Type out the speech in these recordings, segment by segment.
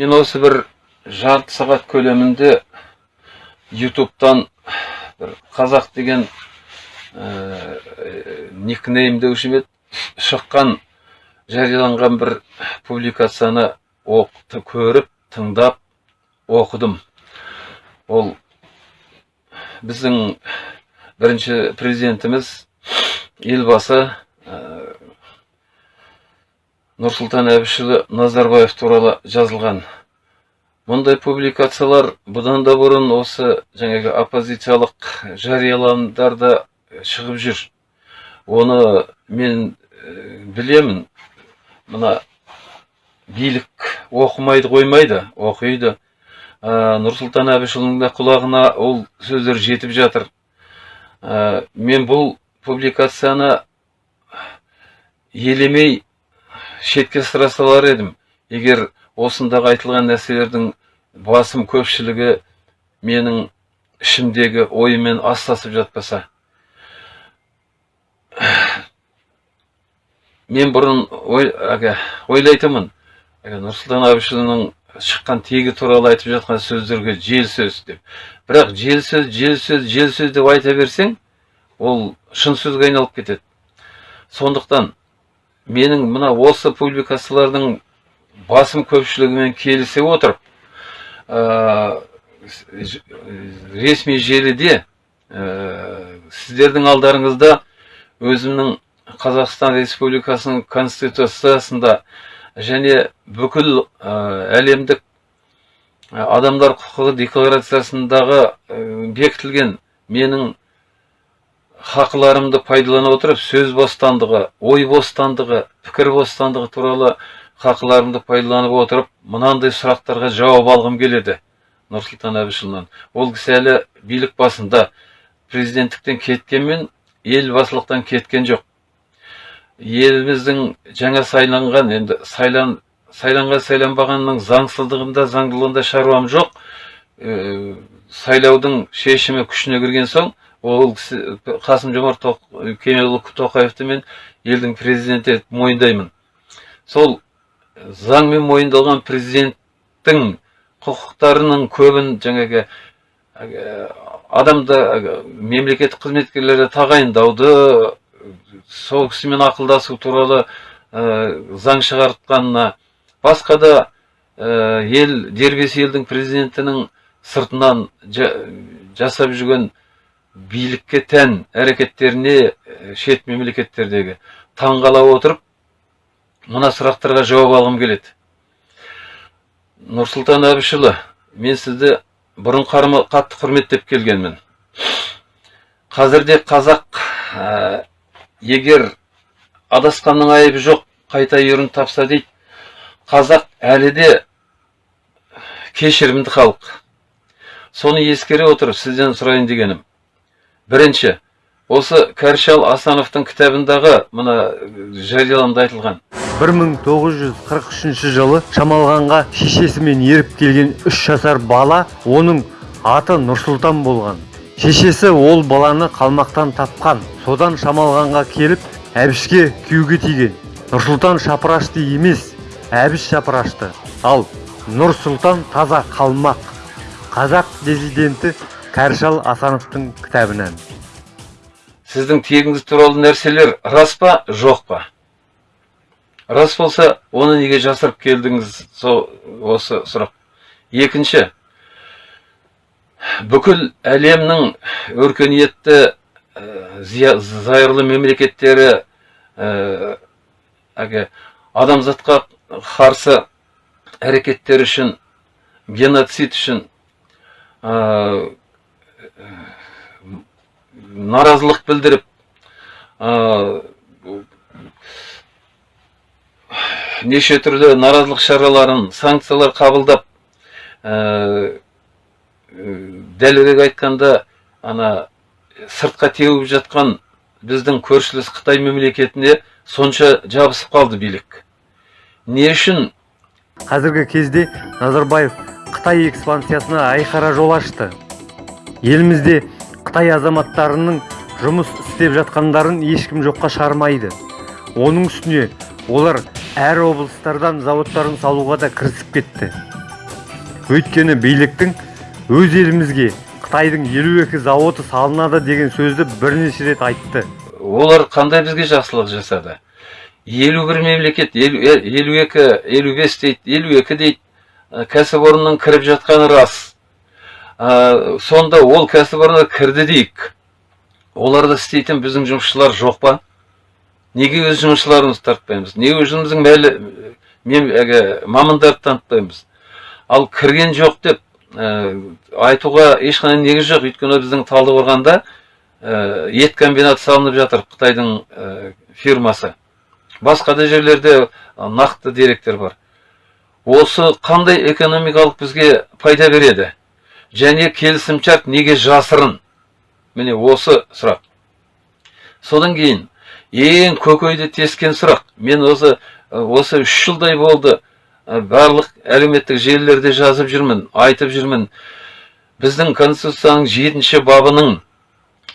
мен осы бір жарты сағат көлемінде ютубтан бір қазақ деген ә, никнейм деуші ме шыққан жарияланған бір публикацияны оқты көріп тыңдап оқыдым. Ол біздің бірінші президентіміз елбасы нұрсұлтан әбішұлы назарбаев туралы жазылған. Мұндай публикациялар бұдан да бұрын осы жаңағы оппозициялық жарияланымдарда шығып жүр. Оны мен білемін. Мына билік оқымайды қоймайды оқиды. Ә, нұрсұлтан әбішұлының құлағына ол сөздер жетіп жатыр. Мен бұл публикацияны елемей шетке ысыра салар едім. Егер осындағы айтылған нәрселердің басым көпшілігі менің ішімдегі ойымен астасып жатпаса мен бұрын ой, әге, ойлайтынмын. Нұрсұлтан әбішұлының шыққан тегі туралы айтып жатқан сөздерге жел сөз деп. Бірақ жел сөз жел сөз жел сөз деп айта берсең ол шын сөзге айналып кетеді. Сондықтан менің мына осы публикациялардың басым көпшілігімен келісе отырып ә, ресми желіде ә, сіздердің алдарыңызда өзімнің қазақстан республикасының конституциясында және бүкіл ә, әлемдік адамдар құқығы декларациясындағы бекітілген менің хақыларымды пайдалана отырып сөз бостандығы ой бостандығы пікір бостандығы туралы хақыларымды пайдаланып отырып мынандай сұрақтарға жауап алғым келеді. Нұрсұлтан әбішұлынан. Ол кісі әлі билік басында. Президенттіктен кеткенмен елбасылықтан кеткен жоқ. Еліміздің жаңа сайланған енді сайлан сайланған сайланбағанның заңсыздығында заңдылығында шаруам жоқ. Ә, сайлаудың шешімі күшіне кірген соң ол қасым жомарт кемелұлы тоқаевты мен елдің президенті етіп мойындаймын. Сол заңмен мойындалған президенттің құқықтарының көбін жаңағы адамды мемлекеттік қызметкерлерді тағайындауды сол кісімен ақылдасу туралы ә, заң шығартқанына басқа да ә, ел дербес елдің президентінің сыртынан жасап жүрген билікке тән әрекеттеріне шет мемлекеттердегі таңғала отырып мына сұрақтарға жауап алғым келеді. Нұрсұлтан әбішұлы мен сізді бұрын қатты құрметтеп келгенмін. Қазірде қазақ ә, егер адасқанның айыбы жоқ қайта үйірін тапса дейді. Қазақ әлі де кешірімді халық. Соны ескере отырып сізден сұрайын дегенім бірінші осы кәршал асановтың кітабындағы мына жарияланымда айтылған. 1943 жылы шамалғанға шешесімен еріп келген үш жасар бала оның аты нұрсұлтан болған. Шешесі ол баланы қалмақтан тапқан. Содан шамалғанға келіп әбішке күйеуге тиген. Нұрсұлтан шапырашты емес әбіш шапырашты. Ал нұрсұлтан таза қалмақ. Қазақ президенті кәршал асановтың кітабынан. Сіздің тегіңіз туралы нәрселер рас па? Жоқ па? Рас болса оны неге жасырып келдіңіз? Сол осы сұрақ. Екінші. Бүкіл әлемнің өркениетті ә, зайырлы мемлекеттері ә, адамзатқа қарсы әрекеттер үшін геноцид үшін наразылық білдіріп неше түрлі наразылық шараларын санкциялар қабылдап дәлірек айтқанда ана сыртқа теуіп жатқан біздің көршілес қытай мемлекетіне сонша жабысып қалды билік. Не үшін? Қазіргі кезде назарбаев қытай экспансиясына айқара жол ашты. Елімізде қытай азаматтарының жұмыс істеп жатқандарын ешкім жоққа шығармайды. Оның үстіне олар әр облыстардан заводтарын салуға да кірісіп кетті. Өйткені биліктің өз елімізге қытайдың елу екі зауыты салынады деген сөзді бірнеше рет айтты. Олар қандай бізге жақсылық жасады? Елу бір мемлекет елу екі елу бес дейді елу екі дейді кәсіпорынның кіріп жатқаны рас. Ә, сонда ол кәсіпорынға кірді дейік. Оларда істейтін біздің жұмысшылар жоқ па? Неге өз жұмысшыларымызды тартпаймыз? Неге өзіміздің мәлі мем, әлгі мамандарды танытпаймыз ал кірген жоқ деп ә, айтуға ешқандай негіз жоқ. Өйткені біздің талдықорғанда ә, ет комбинаты салынып жатыр қытайдың ә, фирмасы. Басқа да жерлерде нақты деректер бар. Осы қандай экономикалық бізге пайда береді? Және келісімшарт неге жасырын? Міне осы сұрақ. Содан кейін ең көкейді тескен сұрақ. Мен осы осы үш жылдай болды. Барлық әлеуметтік желілерде жазып жүрмін айтып жүрмін. Біздің конституцияның жетінші бабының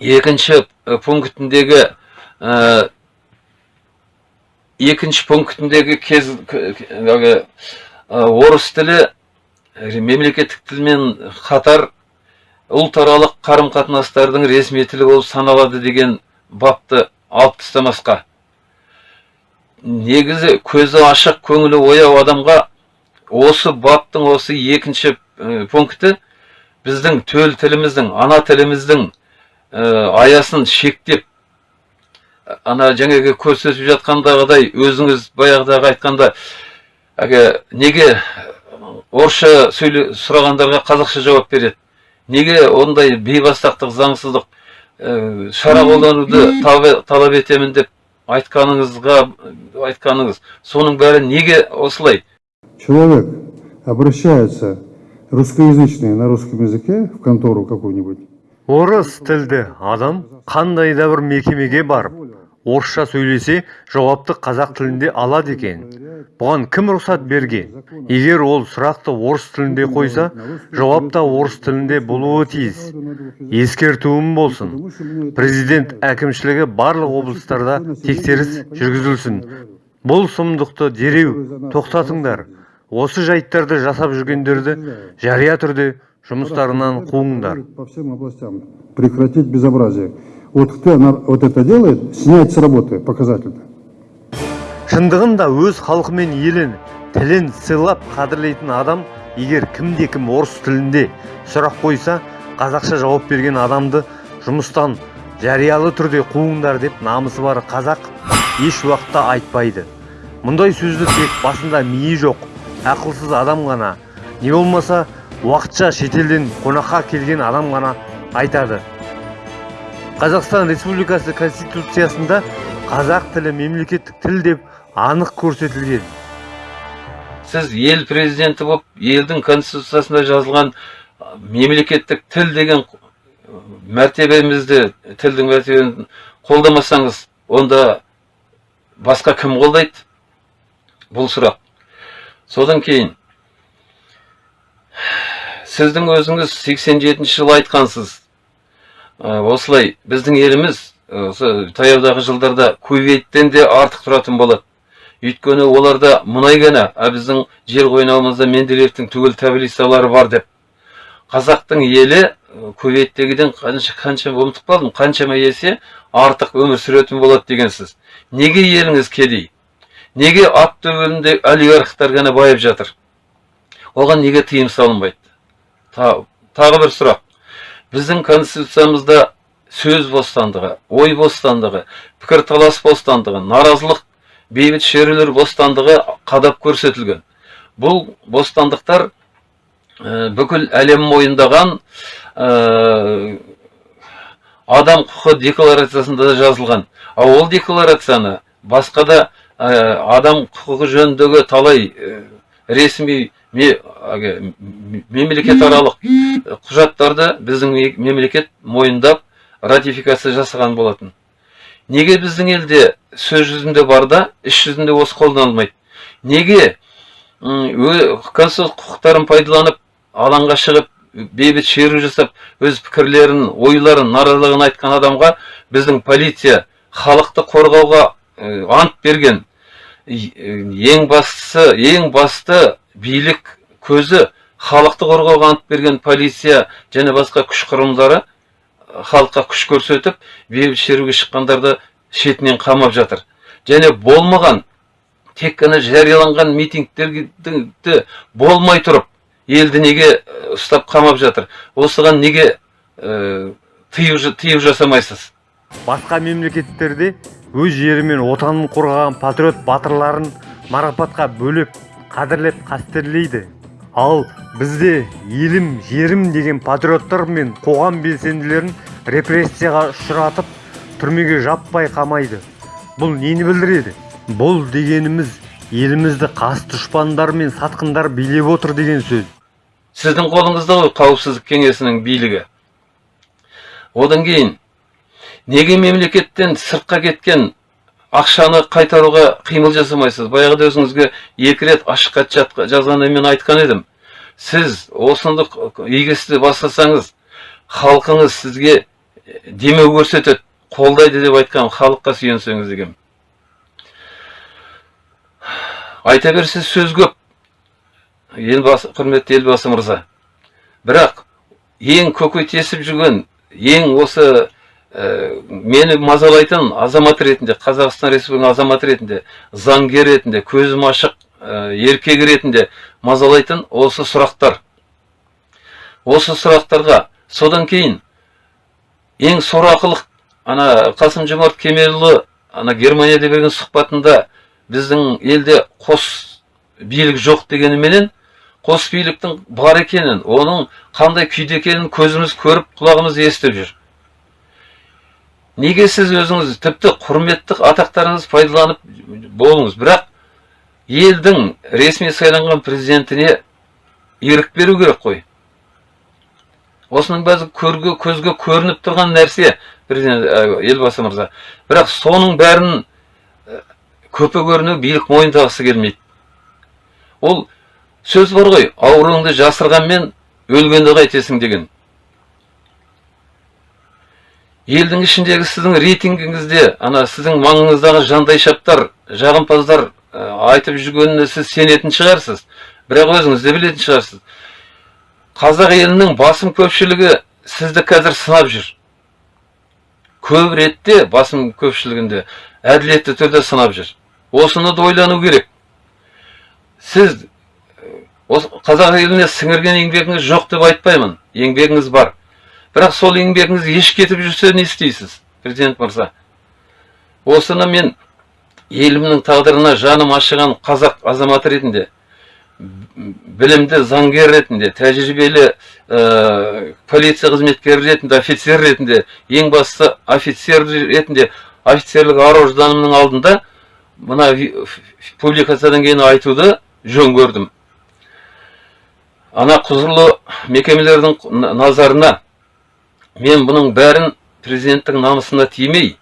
екінші пунктіндегі ә, екінші пунктіндегі кез ә, орыс тілі мемлекеттік тілмен қатар ұлтаралық қарым қатынастардың ресми тілі болып саналады деген бапты алып тастамасқа. Негізі көзі ашық көңілі ояу адамға осы баптың осы екінші пункті біздің төл тіліміздің ана тіліміздің аясын шектеп ана жаңағы көрсетіп жатқандағыдай өзіңіз баяғыдағы айтқанда әлгі неге орысша сөйле сұрағандарға қазақша жауап береді. Неге ондай бейбастақтық заңсыздық ә, шара қолдануды талап- талап етемін деп айтқаныңызға айтқаныңыз соның бәрі неге осылай? Человек обращается русскоязычный на русском языке в контору какую-нибудь, орыс тілді адам қандай да бір мекемеге барып орысша сөйлесе жауапты қазақ тілінде алады екен. Бұған кім рұқсат берген егер ол сұрақты орыс тілінде қойса жауап та орыс тілінде болуы тиіс. Ескертуім болсын. Президент әкімшілігі барлық облыстарда тексеріс жүргізілсін. Бұл сұмдықты дереу тоқтатыңдар. Осы жайттарды жасап жүргендерді жария түрде жұмыстарынан қуыңдар по всем областям прекратить безобразие. Вот кто вот это делает, снять с работы показательно. шындығында өз халқы мен елін тілін сыйлап қадірлейтін адам егер кімде кім орыс тілінде сұрақ қойса қазақша жауап берген адамды жұмыстан жариялы түрде қуыңдар деп намысы бар қазақ еш уақытта айтпайды мұндай сөзді тек басында миы жоқ ақылсыз адам ғана не болмаса уақытша шетелден қонаққа келген адам ғана айтады. Қазақстан республикасы конституциясында қазақ тілі мемлекеттік тіл деп анық көрсетілген. Сіз ел президенті болып елдің конституциясында жазылған мемлекеттік тіл деген мәртебемізді тілдің мәртебесін қолдамасаңыз онда басқа кім қолдайды? Бұл сұрақ. Содан кейін сіздің өзіңіз 87 жылы айтқансыз. Ә, осылай біздің еліміз осы таяудағы жылдарда кувейттен де артық тұратын болады. Өйткені оларда мұнай ғана а біздің жер қойнауымызда менделеевтің түгел таблицалары бар деп. Қазақтың елі ә, кувейттегіден қанша қанша ұмытып қалдым қаншама есе артық өмір сүретін болады дегенсіз неге еліңіз кедей? Неге ат төбелінде олигархтар ғана байып жатыр? Оған неге тыйым салынбайды? Тағы бір сұрақ. Біздің конституциямызда сөз бостандығы ой бостандығы пікірталас бостандығы наразылық бейбіт шерулер бостандығы қадап көрсетілген. Бұл бостандықтар ә, бүкіл әлем мойындаған ә, адам құқы декларациясында да жазылған. Ал ол декларацияны басқа да ә, адам құқығы жөніндегі талай ресми мемлекетаралық құжаттарды біздің ме- мемлекет мойындап ратификация жасаған болатын. Неге біздің елде сөз жүзінде бар да іс жүзінде осы қолданылмайды неге конституциялық құқықтарын пайдаланып алаңға шығып бейбіт шеру жасап өз пікірлерін ойларын наразылығын айтқан адамға біздің полиция халықты қорғауға ә, ант берген ең бастысы ең басты билік көзі халықты қорғауға ант берген полиция және басқа күш құрылымдары халыққа күш көрсетіп бейбіт шеруге шыққандарды шетінен қамап жатыр. Және болмаған тек қана жарияланған митингтерді болмай тұрып елді неге ұстап қамап жатыр? Осыған неге ә, тыю жасамайсыз? Басқа мемлекеттерде өз жері мен отанын қорғаған патриот батырларын марапатқа бөлеп қадірлеп қастерлейді. Ал бізде елім жерім деген патриоттар мен қоғам белсенділерін репрессияға ұшыратып түрмеге жаппай қамайды. Бұл нені білдіреді? Бұл дегеніміз елімізді қас дұшпандар мен сатқындар билеп отыр деген сөз. Сіздің қолыңызда ғой қауіпсіздік кеңесінің билігі. Одан кейін неге мемлекеттен сыртқа кеткен ақшаны қайтаруға қимыл жасамайсыз? Баяғыда өзіңізге екі рет ашық хат жазғанда мен айтқан едім. Сіз осынды игі істі бастасаңыз халқыңыз сізге демеу көрсетеді қолдайды деп айтқан халыққа сүйенсеңіз деген айта берсіз сөз көп. Елбасы құрметті елбасы мырза. Бірақ ең көкейтесіп жүрген ең осы мені мазалайтын азамат ретінде қазақстан республикасының азаматы ретінде заңгер ретінде көзім ашық ә, еркек ретінде мазалайтын осы сұрақтар. Осы сұрақтарға содан кейін ең сорақылық ана қасым жомарт кемелұлы ана германияда берген сұхбатында біздің елде қос билік жоқ дегеніменен қос биліктің бар екенін оның қандай күйде екенін көзіміз көріп құлағымыз естіп жүр. Неге сіз өзіңіз тіпті құрметті атақтарыңыз пайдаланып болыңыз? Бірақ елдің ресми сайланған президентіне ерік беру керек қой. Осының бәрі көрге көзге көрініп тұрған нәрсе президент ә, елбасы мырза. Бірақ соның бәрін ә, көпе көріну билік мойындағысы келмейді. Ол сөз бар ғой ауруыңды жасырғанмен өлгенді қайтесің деген. Елдің ішіндегі сіздің рейтингіңізде ана сіздің маңыңыздағы жандайшаптар жағымпаздар ә, айтып жүргеніне сіз сенетін шығарсыз. Бірақ өзіңіз де білетін шығарсыз. Қазақ елінің басым көпшілігі сізді қазір сынап жүр. Көп ретте басым көпшілігінде әділетті түрде сынап жүр. Осыны да ойлану керек. Сіз осы қазақ еліне сіңірген еңбегіңіз жоқ деп айтпаймын. Еңбегіңіз бар. Бірақ сол еңбегіңіз еш кетіп жүрсе не істейсіз президент мырза? Осыны мен елімнің тағдырына жаным ашыған қазақ азаматы ретінде білімді заңгер ретінде тәжірибелі ә, полиция қызметкері ретінде офицер ретінде ең бастысы офицер ретінде офицерлік ар ожданымның алдында мына публикациядан кейін айтуды жөн көрдім. Ана құзырлы мекемелердің на- назарына мен бұның бәрін президенттің намысына тимей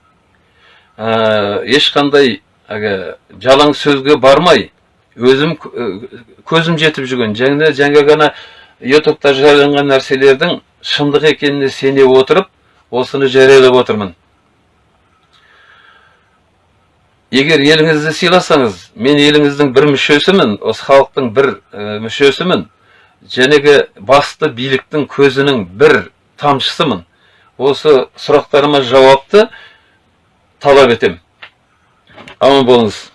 ә, ешқандай әлгі жалаң сөзге бармай өзім кө- көзім жетіп жүрген және жаңа ғана ютубта жарияланған нәрселердің шындық екеніне сене отырып осыны жариялап отырмын. Егер еліңізді сыйласаңыз мен еліңіздің бір мүшесімін осы халықтың бір ә, мүшесімін жәнегі басты биліктің көзінің бір тамшысымын. Осы сұрақтарыма жауапты талап етем аман болыңыз.